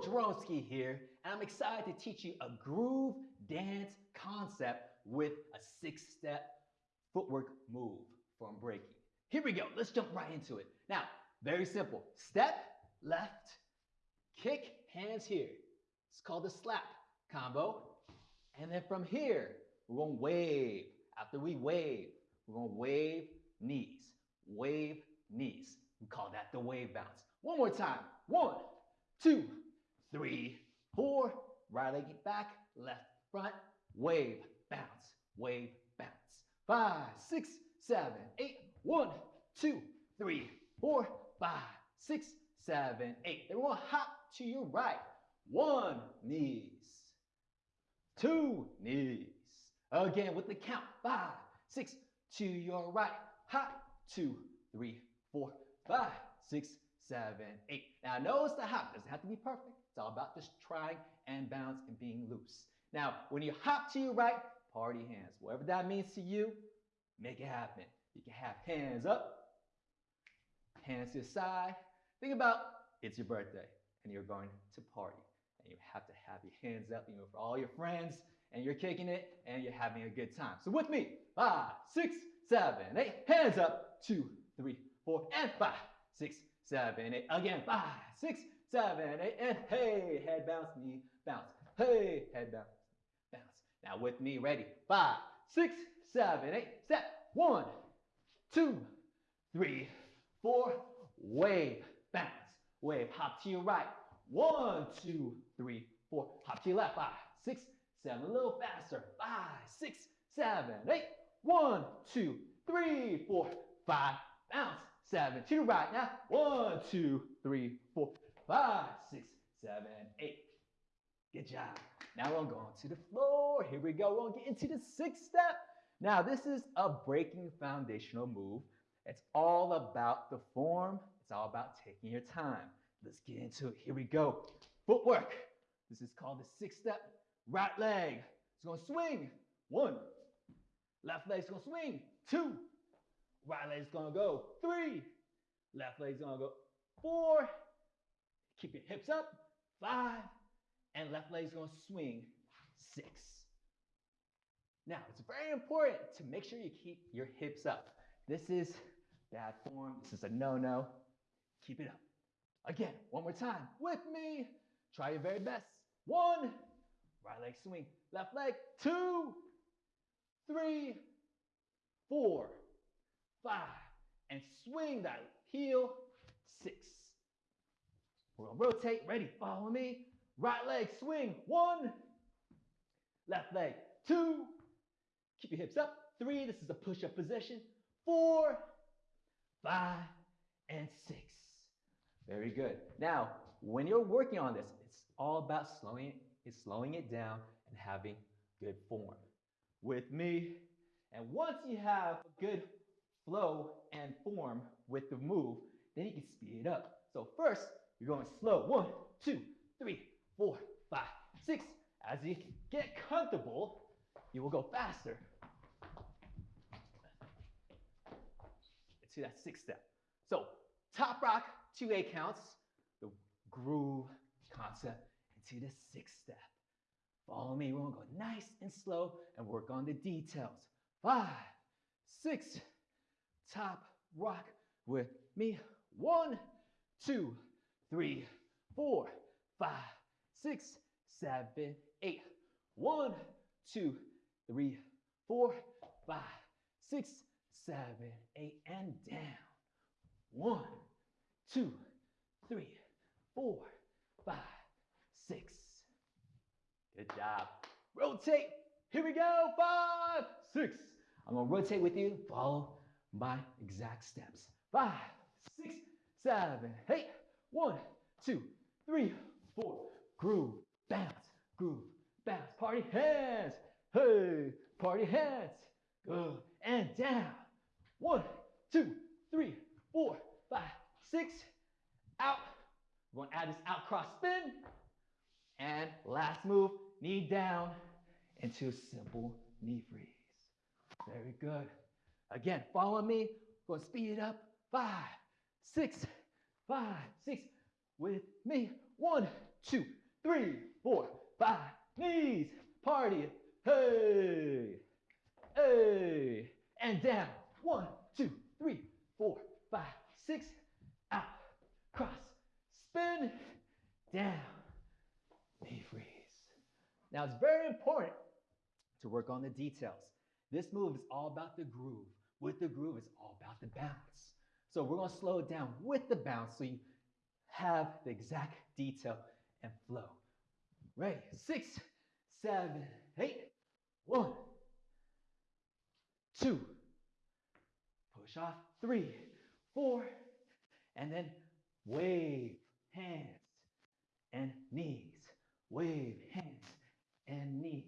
Dronski here, and I'm excited to teach you a groove dance concept with a six-step footwork move from breaking. Here we go, let's jump right into it. Now, very simple. Step, left, kick, hands here. It's called the slap combo. And then from here, we're gonna wave. After we wave, we're gonna wave knees, wave knees. We call that the wave bounce. One more time. One, two, three, four. Right leg back, left front, wave, bounce, wave, bounce. Five, six, seven, eight. One, two, three, four, five, six, seven, eight. Then we'll hop to your right. One, knees. Two, knees. Again with the count. Five, six, to your right. Hop, two, three, four, five, six, seven, eight. Now notice the hop doesn't have to be perfect. It's all about just trying and bounce and being loose. Now, when you hop to your right, party hands. Whatever that means to you, make it happen. You can have hands up, hands to the side. Think about it's your birthday and you're going to party. And you have to have your hands up, you know, for all your friends, and you're kicking it and you're having a good time. So with me, five, six, seven, eight, hands up, two, three, four, and five, six, seven, eight. Again, five, six, seven, eight, and hey, head bounce, knee bounce. Hey, head bounce, bounce. Now with me, ready? Five, six, seven, eight, step. One, two, three, four. Wave, bounce, wave. Hop to your right. One, two, three, four. Hop to your left. Five, six, seven. A little faster. Five, six, seven, eight. One, two, three, four, five. Bounce. Seven to the right now. One, two, three, four, five, six, seven, eight. Good job. Now we're going to the floor. Here we go. We're going to get into the sixth step. Now, this is a breaking foundational move. It's all about the form. It's all about taking your time. Let's get into it. Here we go. Footwork. This is called the sixth step. Right leg. It's going to swing. One. Left leg's going to swing. Two. Right leg's gonna go three. Left leg's gonna go four. Keep your hips up. Five. And left leg's gonna swing six. Now, it's very important to make sure you keep your hips up. This is bad form. This is a no-no. Keep it up. Again, one more time. With me. Try your very best. One. Right leg swing. Left leg. Two. Three. Four five, and swing that heel, six. We're gonna rotate, ready, follow me. Right leg, swing, one. Left leg, two. Keep your hips up, three. This is a push-up position. Four, five, and six. Very good. Now, when you're working on this, it's all about slowing it, it's slowing it down and having good form. With me, and once you have good flow and form with the move, then you can speed it up. So first, you're going slow. One, two, three, four, five, six. As you get comfortable, you will go faster. To that sixth step. So top rock, two A counts, the groove concept into the sixth step. Follow me. We're gonna go nice and slow and work on the details. Five, six, top rock with me. One, two, three, four, five, six, seven, eight. One, two, three, four, five, six, seven, eight, and down. One, two, three, four, five, six. Good job. Rotate. Here we go. Five, six. I'm gonna rotate with you. Follow my exact steps. Five, six, seven, eight. One, two, three, four. Groove, bounce, groove, bounce. Party hands. Hey, party hands. Good. And down. One, two, three, four, five, six. Out. We're to add this out cross spin. And last move, knee down into a simple knee freeze. Very good. Again, follow me. We're gonna speed it up. Five, six, five, six. With me. One, two, three, four, five. Knees, party. Hey, hey, and down. One, two, three, four, five, six. Out, cross, spin, down, knee freeze. Now it's very important to work on the details. This move is all about the groove. With the groove, it's all about the bounce. So we're gonna slow it down with the bounce so you have the exact detail and flow. Ready, six, seven, eight, one, two, push off, three, four, and then wave, hands, and knees, wave, hands, and knees.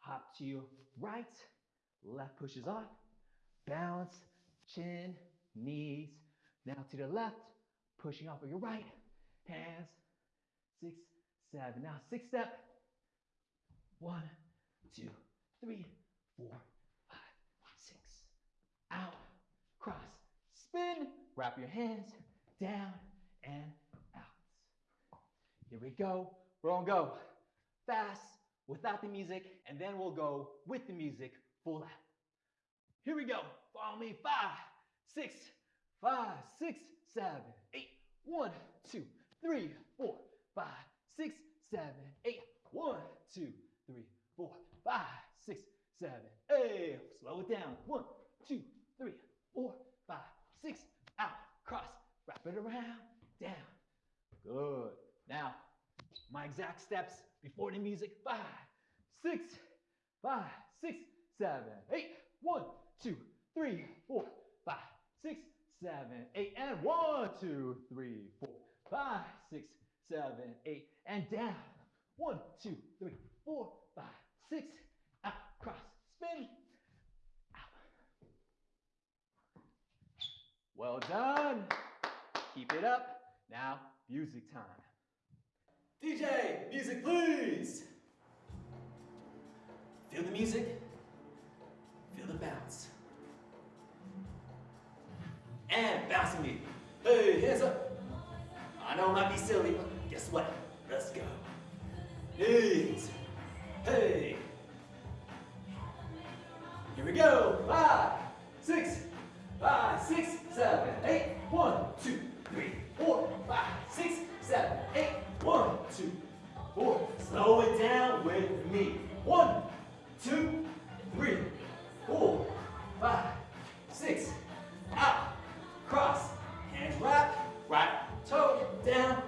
Hop to your right, left pushes off, balance, chin, knees. Now to the left, pushing off of your right, hands, six, seven. Now six step. One, two, three, four, five, six. Out, cross, spin, wrap your hands, down and out. Here we go. We're gonna go fast without the music, and then we'll go with the music full out. Here we go. Follow me. Five, six, five, six, seven, eight. One, two, three, four, five, six, seven, eight. One, two, three, four, five, six, seven, eight. Slow it down. One, two, three, four, five, six. Out. Cross. Wrap it around. Down. Good. Now, my exact steps before the music. Five, six, five, six, seven, eight. One, two, three, four, five, six, seven, eight. And one, two, three, four, five, six, seven, eight. And down. One, two, three, four, five, six. Out. Cross. Spin. Out. Well done. Keep it up. Now, music time. DJ, music please. Feel the music. Feel the bounce. And bouncing me. Hey, hands up. I know it might be silly, but guess what? Let's go. Knees. Hey. Pero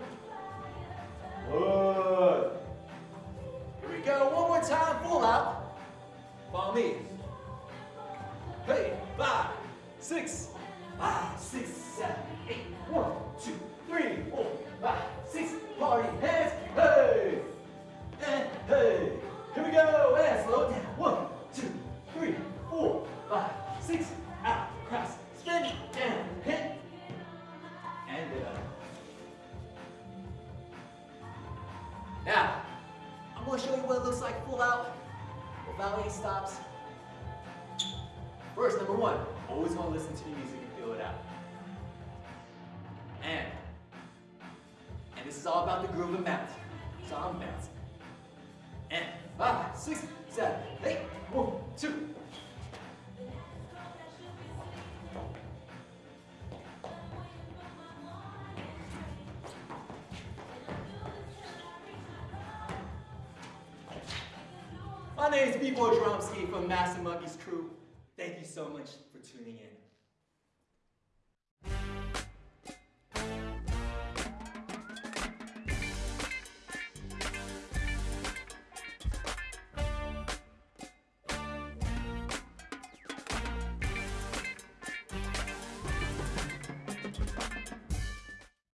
any stops. First, number one, always want to listen to the music and feel it out. And, and this is all about the groove and bounce. So I'm bouncing. And five, six, seven, eight, one, two. My name is B-Boy Dronski from Massive Monkees crew. Thank you so much for tuning in.